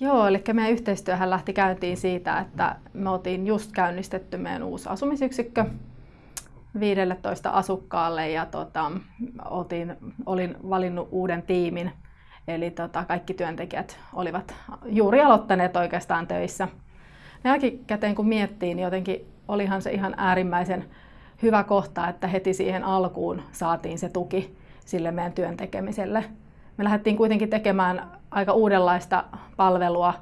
Joo, eli meidän yhteistyöhän lähti käyntiin siitä, että me oltiin just käynnistetty meidän uusi asumisyksikkö 15 asukkaalle ja tota, oltiin, olin valinnut uuden tiimin. Eli tota, kaikki työntekijät olivat juuri aloittaneet oikeastaan töissä. Jälkikäteen kun miettii, niin jotenkin olihan se ihan äärimmäisen hyvä kohta, että heti siihen alkuun saatiin se tuki sille meidän työn tekemiselle. Me lähdettiin kuitenkin tekemään aika uudenlaista palvelua,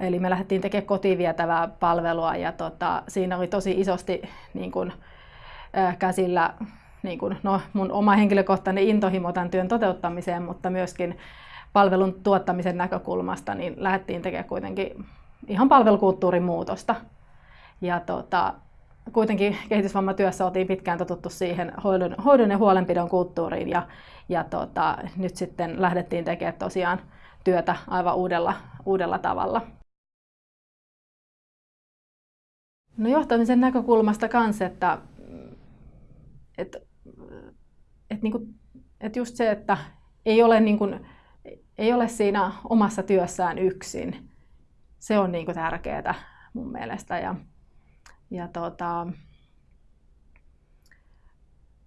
eli me lähdettiin tekemään kotiin vietävää palvelua ja tota, siinä oli tosi isosti niin kun, käsillä niin kun, no, mun oma henkilökohtainen intohimo tämän työn toteuttamiseen, mutta myöskin palvelun tuottamisen näkökulmasta, niin lähdettiin tekemään kuitenkin ihan palvelukulttuurin muutosta. Ja tota, kuitenkin kehitysvammatyössä oltiin pitkään totuttu siihen hoidon, hoidon ja huolenpidon kulttuuriin ja, ja tota, nyt sitten lähdettiin tekemään tosiaan työtä aivan uudella, uudella tavalla. No johtamisen näkökulmasta kanssa, että, että, että, niin kuin, että just se, että ei ole, niin kuin, ei ole siinä omassa työssään yksin, se on niin tärkeää mun mielestä. Ja, ja tota,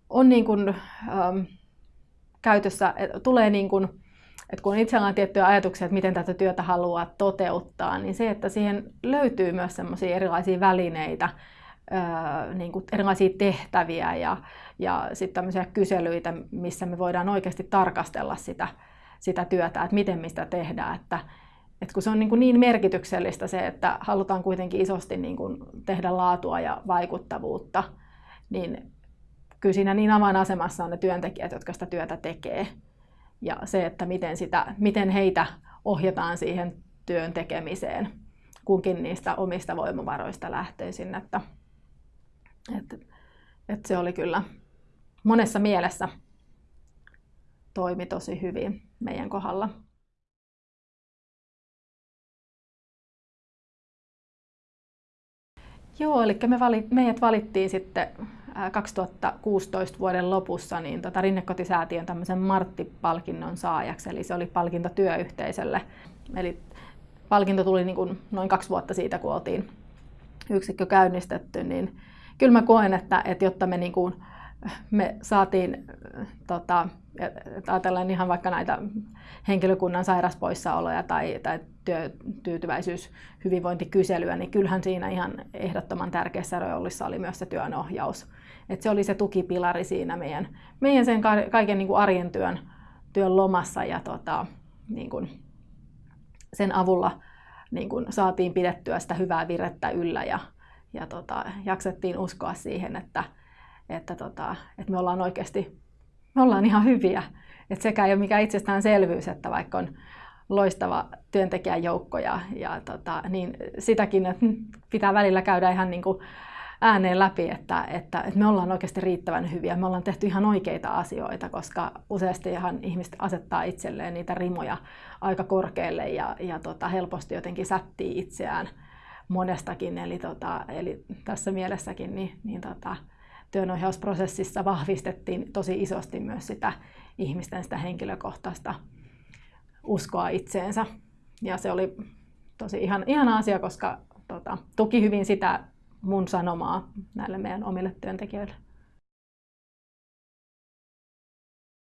on niin kuin, ähm, käytössä, tulee niin kuin, että kun itsellä on tiettyjä ajatuksia, että miten tätä työtä haluaa toteuttaa, niin se, että siihen löytyy myös sellaisia erilaisia välineitä, öö, niin kuin erilaisia tehtäviä ja, ja sitten kyselyitä, missä me voidaan oikeasti tarkastella sitä, sitä työtä, että miten mistä tehdään. Että, että kun se on niin, kuin niin merkityksellistä se, että halutaan kuitenkin isosti niin kuin tehdä laatua ja vaikuttavuutta, niin kyllä siinä niin avainasemassa on ne työntekijät, jotka sitä työtä tekee. Ja se, että miten, sitä, miten heitä ohjataan siihen työn tekemiseen kunkin niistä omista voimavaroista lähtöisin. Että, että, että se oli kyllä monessa mielessä toimi tosi hyvin meidän kohdalla. Joo, eli me valit, meidät valittiin sitten 2016 vuoden lopussa niin tota Rinnekotisäätiön tämmöisen Martti-palkinnon saajaksi, eli se oli palkinto työyhteisölle. Eli palkinto tuli niin kuin noin kaksi vuotta siitä, kun oltiin yksikkö käynnistetty, niin kyllä mä koen, että, että jotta me, niin kuin, me saatiin tota, ajatellaan ihan vaikka näitä henkilökunnan sairaspoissaoloja tai, tai työtyytyväisyys, hyvinvointikyselyä, niin kyllähän siinä ihan ehdottoman tärkeässä roolissa oli myös se työnohjaus. Et se oli se tukipilari siinä meidän, meidän sen kaiken niin kuin arjen työn, työn lomassa ja tota, niin kuin sen avulla niin kuin saatiin pidettyä sitä hyvää virettä yllä ja, ja tota, jaksettiin uskoa siihen, että, että, tota, että me ollaan oikeasti me ollaan ihan hyviä. Et sekä ei ole mikään itsestäänselvyys, että vaikka on loistava työntekijäjoukko ja, ja tota, niin sitäkin että pitää välillä käydä ihan niin kuin ääneen läpi, että, että, että me ollaan oikeasti riittävän hyviä. Me ollaan tehty ihan oikeita asioita, koska useasti ihan ihmiset asettaa itselleen niitä rimoja aika korkealle ja, ja tota, helposti jotenkin sättii itseään monestakin. Eli, tota, eli tässä mielessäkin niin, niin tota, työnohjausprosessissa vahvistettiin tosi isosti myös sitä ihmisten sitä henkilökohtaista uskoa itseensä. Ja se oli tosi ihan, ihana asia, koska tota, tuki hyvin sitä mun sanomaa näille meidän omille työntekijöille.